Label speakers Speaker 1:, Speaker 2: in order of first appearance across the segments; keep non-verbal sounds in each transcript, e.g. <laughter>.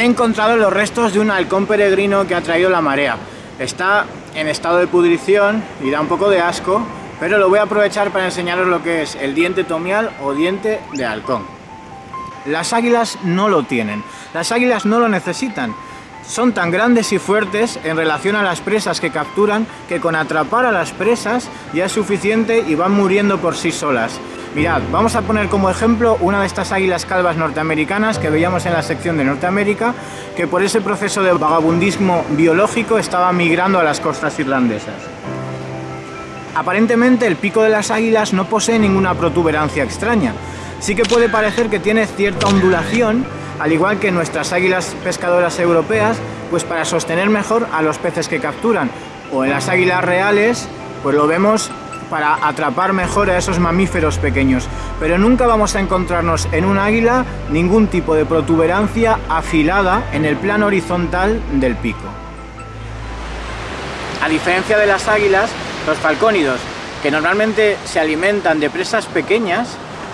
Speaker 1: he encontrado los restos de un halcón peregrino que ha traído la marea. Está en estado de pudrición y da un poco de asco, pero lo voy a aprovechar para enseñaros lo que es el diente tomial o diente de halcón. Las águilas no lo tienen, las águilas no lo necesitan. Son tan grandes y fuertes en relación a las presas que capturan que con atrapar a las presas ya es suficiente y van muriendo por sí solas. Mirad, vamos a poner como ejemplo una de estas águilas calvas norteamericanas que veíamos en la sección de Norteamérica, que por ese proceso de vagabundismo biológico estaba migrando a las costas irlandesas. Aparentemente el pico de las águilas no posee ninguna protuberancia extraña. Sí que puede parecer que tiene cierta ondulación, al igual que nuestras águilas pescadoras europeas, pues para sostener mejor a los peces que capturan. O en las águilas reales, pues lo vemos para atrapar mejor a esos mamíferos pequeños, pero nunca vamos a encontrarnos en un águila ningún tipo de protuberancia afilada en el plano horizontal del pico. A diferencia de las águilas, los falcónidos, que normalmente se alimentan de presas pequeñas,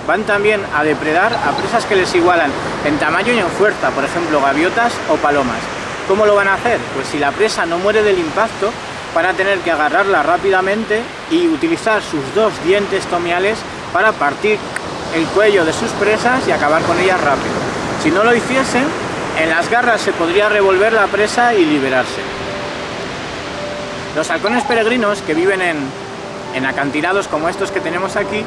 Speaker 1: van también a depredar a presas que les igualan en tamaño y en fuerza, por ejemplo gaviotas o palomas. ¿Cómo lo van a hacer? Pues si la presa no muere del impacto, van a tener que agarrarla rápidamente y utilizar sus dos dientes tomiales para partir el cuello de sus presas y acabar con ellas rápido. Si no lo hiciesen, en las garras se podría revolver la presa y liberarse. Los halcones peregrinos que viven en, en acantilados como estos que tenemos aquí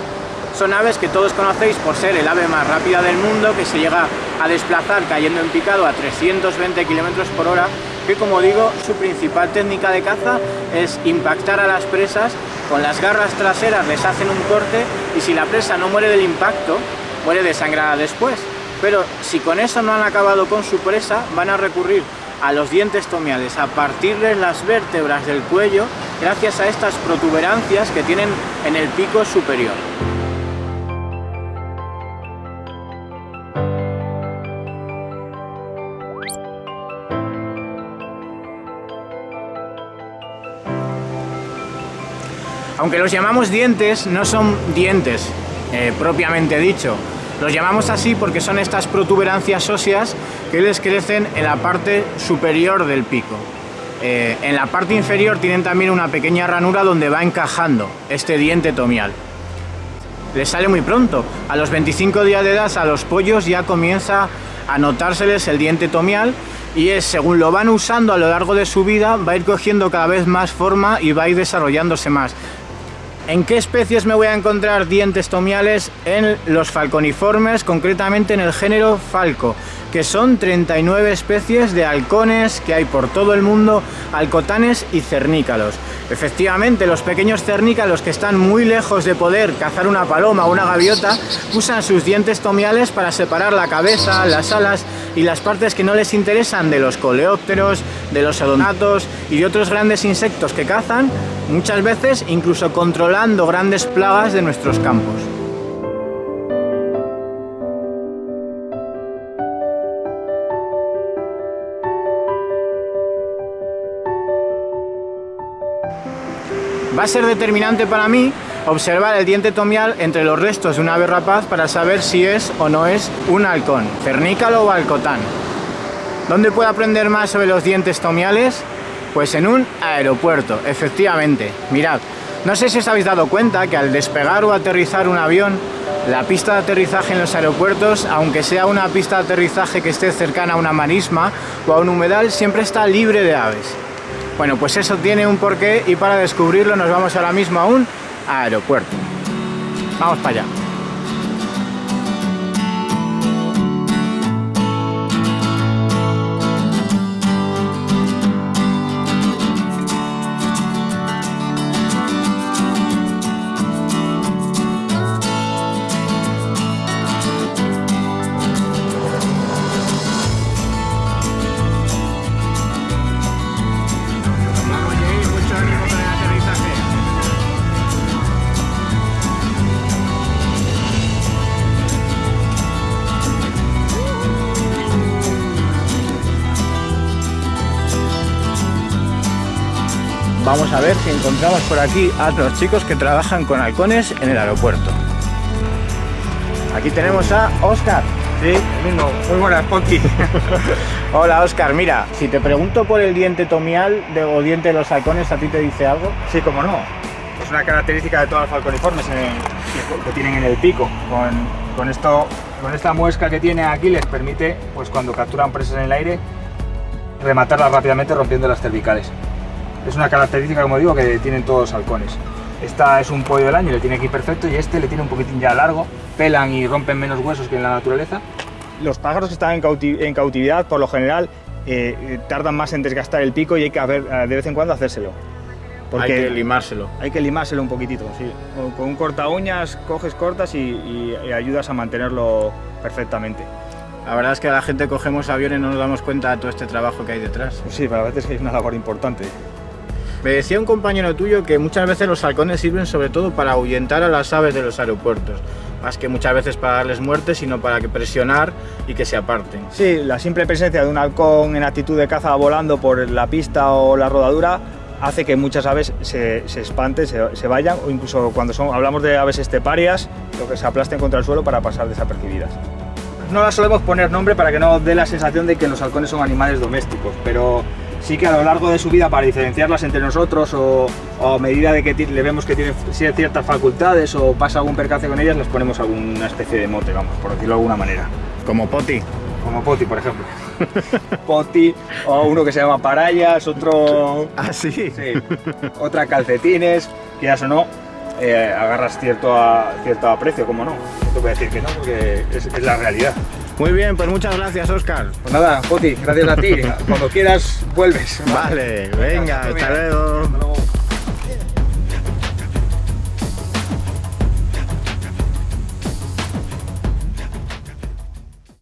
Speaker 1: son aves que todos conocéis por ser el ave más rápida del mundo que se llega a desplazar cayendo en picado a 320 km por hora que como digo, su principal técnica de caza es impactar a las presas, con las garras traseras les hacen un corte y si la presa no muere del impacto, muere desangrada después. Pero si con eso no han acabado con su presa, van a recurrir a los dientes tomiales, a partirles las vértebras del cuello gracias a estas protuberancias que tienen en el pico superior. Aunque los llamamos dientes, no son dientes eh, propiamente dicho. Los llamamos así porque son estas protuberancias óseas que les crecen en la parte superior del pico. Eh, en la parte inferior tienen también una pequeña ranura donde va encajando este diente tomial. Les sale muy pronto. A los 25 días de edad a los pollos ya comienza a notárseles el diente tomial y es según lo van usando a lo largo de su vida va a ir cogiendo cada vez más forma y va a ir desarrollándose más. ¿En qué especies me voy a encontrar dientes tomiales? En los falconiformes, concretamente en el género falco, que son 39 especies de halcones que hay por todo el mundo, halcotanes y cernícalos. Efectivamente, los pequeños cernícalos que están muy lejos de poder cazar una paloma o una gaviota, usan sus dientes tomiales para separar la cabeza, las alas y las partes que no les interesan de los coleópteros, de los odonatos y de otros grandes insectos que cazan, muchas veces incluso controlando grandes plagas de nuestros campos. Va a ser determinante para mí observar el diente tomial entre los restos de una ave rapaz para saber si es o no es un halcón, cernícalo o halcotán. ¿Dónde puedo aprender más sobre los dientes tomiales? Pues en un aeropuerto, efectivamente. Mirad, no sé si os habéis dado cuenta que al despegar o aterrizar un avión, la pista de aterrizaje en los aeropuertos, aunque sea una pista de aterrizaje que esté cercana a una marisma o a un humedal, siempre está libre de aves. Bueno, pues eso tiene un porqué y para descubrirlo nos vamos ahora mismo a un aeropuerto. Vamos para allá. Vamos a ver si encontramos por aquí a otros chicos que trabajan con halcones en el aeropuerto. Aquí tenemos a Oscar.
Speaker 2: Sí, mismo. Muy buenas, Ponky. <laughs>
Speaker 1: Hola Oscar, mira, si te pregunto por el diente tomial de, o diente de los halcones, ¿a ti te dice algo?
Speaker 2: Sí, como no. Es una característica de todos los falconiformes en el- que, que tienen en el pico. Con, con esto, con esta muesca que tiene aquí les permite, pues cuando capturan presas en el aire, rematarlas rápidamente rompiendo las cervicales. Es una característica, como digo, que tienen todos los halcones. Esta es un pollo del año, le tiene aquí perfecto, y este le tiene un poquitín ya largo, pelan y rompen menos huesos que en la naturaleza. Los pájaros que están en, cauti- en cautividad, por lo general, eh, eh, tardan más en desgastar el pico y hay que haber, eh, de vez en cuando hacérselo.
Speaker 1: Hay que limárselo.
Speaker 2: Hay que limárselo un poquitito, sí. Con, con un corta uñas coges cortas y, y- y ayudas a mantenerlo perfectamente.
Speaker 1: La verdad es que la gente cogemos aviones y no nos damos cuenta de todo este trabajo que hay detrás.
Speaker 2: Pues sí, pero a veces es una labor importante.
Speaker 1: Me decía un compañero tuyo que muchas veces los halcones sirven sobre todo para ahuyentar a las aves de los aeropuertos. Más que muchas veces para darles muerte, sino para que presionar y que se aparten.
Speaker 2: Sí, la simple presencia de un halcón en actitud de caza volando por la pista o la rodadura hace que muchas aves se, se espanten, se, se vayan o incluso cuando son, hablamos de aves esteparias, lo que se aplasten contra el suelo para pasar desapercibidas. No las solemos poner nombre para que no dé la sensación de que los halcones son animales domésticos, pero sí que a lo largo de su vida para diferenciarlas entre nosotros o, o a medida de que le vemos que tienen ciertas facultades o pasa algún percance con ellas, les ponemos alguna especie de mote, vamos, por decirlo de alguna manera.
Speaker 1: Como Poti.
Speaker 2: Como Poti, por ejemplo. <laughs> Poti, o uno que se llama Parayas, otro.
Speaker 1: Ah, sí.
Speaker 2: Sí, otra calcetines, quieras o no, eh, agarras cierto, a, cierto aprecio, como no. No te voy a decir que no, porque es, es la realidad.
Speaker 1: Muy bien, pues muchas gracias, Oscar.
Speaker 2: Pues nada, Poti, gracias a ti. Cuando quieras, vuelves.
Speaker 1: Vale, venga, hasta luego.